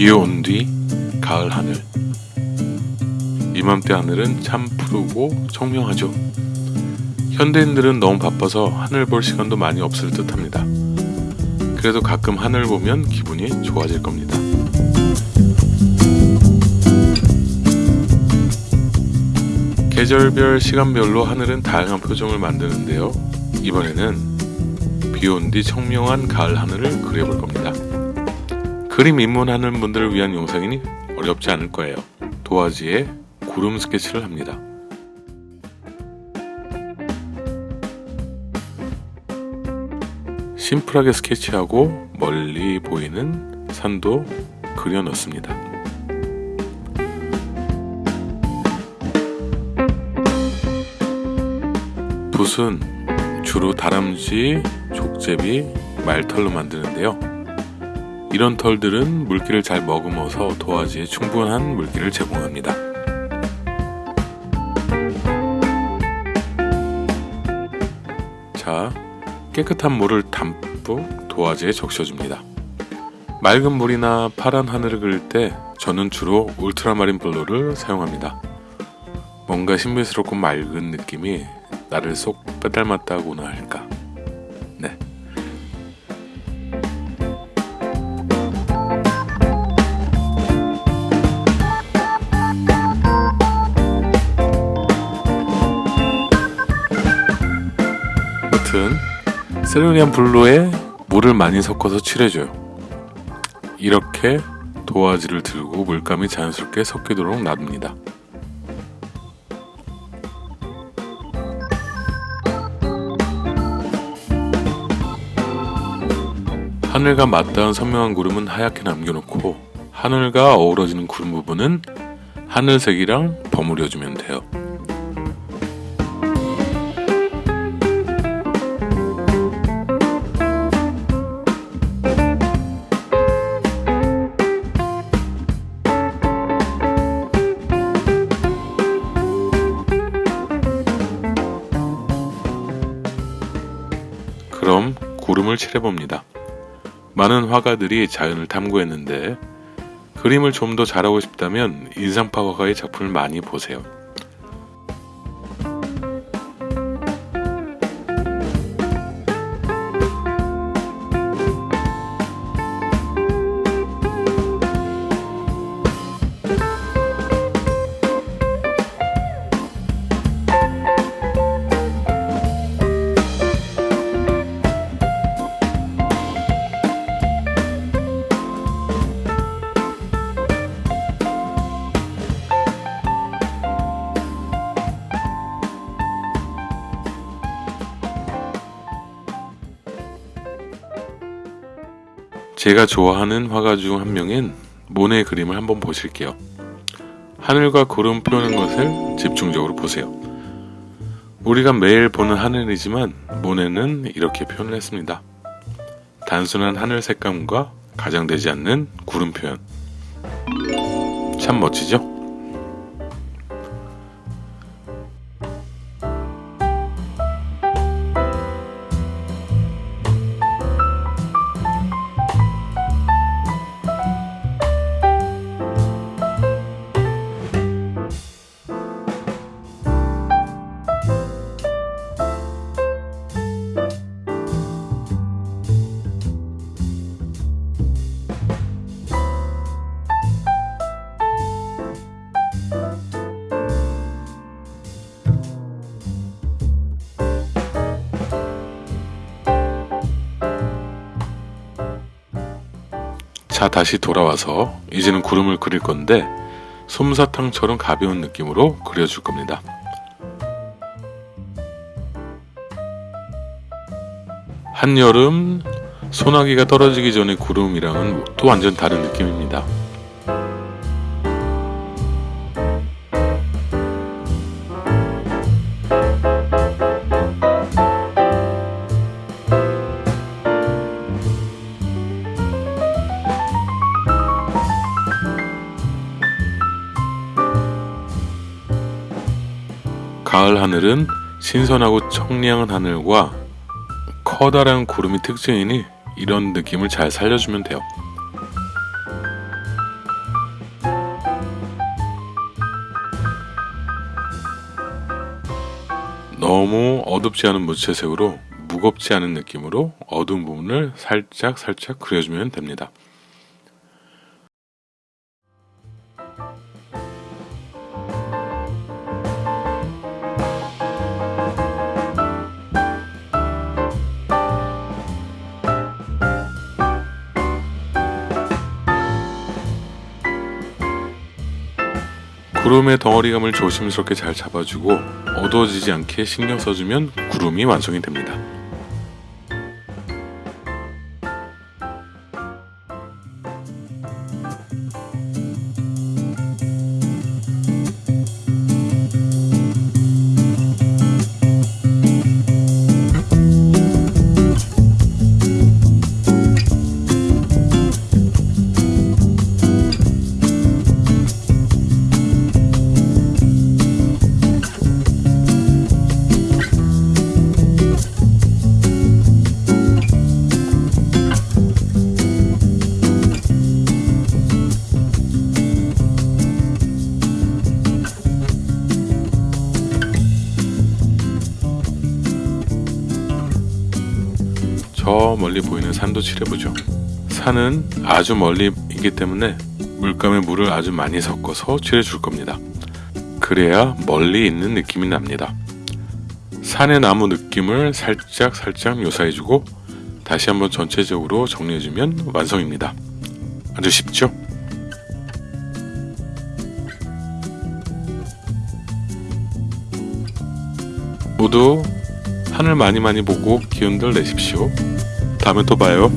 비온 뒤 가을 하늘 이맘때 하늘은 참 푸르고 청명하죠. 현대인들은 너무 바빠서 하늘 볼 시간도 많이 없을 듯 합니다. 그래도 가끔 하늘 보면 기분이 좋아질 겁니다. 계절별 시간별로 하늘은 다양한 표정을 만드는데요. 이번에는 비온 뒤 청명한 가을 하늘을 그려볼 겁니다. 그림 입문하는 분들을 위한 영상이니 어렵지 않을 거예요. 도화지에 구름 스케치를 합니다. 심플하게 스케치하고 멀리 보이는 산도 그려 넣습니다. 붓은 주로 다람쥐, 족제비, 말털로 만드는데요. 이런 털들은 물기를 잘 머금어서 도화지에 충분한 물기를 제공합니다. 자, 깨끗한 물을 담뿍 도화지에 적셔줍니다. 맑은 물이나 파란 하늘을 그릴 때 저는 주로 울트라마린 블루를 사용합니다. 뭔가 신비스럽고 맑은 느낌이 나를 쏙 빼닮았다고나 할까. 여튼 세르니안 블루에 물을 많이 섞어서 칠해줘요. 이렇게 도화지를 들고 물감이 자연스럽게 섞이도록 놔둡니다. 하늘과 맞닿은 선명한 구름은 하얗게 남겨놓고 하늘과 어우러지는 구름 부분은 하늘색이랑 버무려주면 돼요. 구름을 칠해봅니다. 많은 화가들이 자연을 탐구했는데 그림을 좀 더 잘하고 싶다면 인상파 화가의 작품을 많이 보세요. 제가 좋아하는 화가 중 한 명인 모네의 그림을 한번 보실게요. 하늘과 구름 표현한 것을 집중적으로 보세요. 우리가 매일 보는 하늘이지만 모네는 이렇게 표현을 했습니다. 단순한 하늘 색감과 가장되지 않는 구름 표현. 참 멋지죠? 자 다시 돌아와서 이제는 구름을 그릴 건데 솜사탕처럼 가벼운 느낌으로 그려줄 겁니다. 한여름 소나기가 떨어지기 전의 구름이랑은 또 완전 다른 느낌입니다. 가을 하늘은 신선하고 청량한 하늘과 커다란 구름이 특징이니 이런 느낌을 잘 살려주면 돼요. 너무 어둡지 않은 무채색으로 무겁지 않은 느낌으로 어두운 부분을 살짝 살짝 그려주면 됩니다. 구름의 덩어리감을 조심스럽게 잘 잡아주고 어두워지지 않게 신경 써주면 구름이 완성이 됩니다. 저 멀리 보이는 산도 칠해보죠. 산은 아주 멀리 있기 때문에 물감에 물을 아주 많이 섞어서 칠해줄 겁니다. 그래야 멀리 있는 느낌이 납니다. 산의 나무 느낌을 살짝 살짝 묘사해주고 다시 한번 전체적으로 정리해주면 완성입니다. 아주 쉽죠? 모두 하늘 많이 많이 보고 기운들 내십시오. 다음에 또 봐요.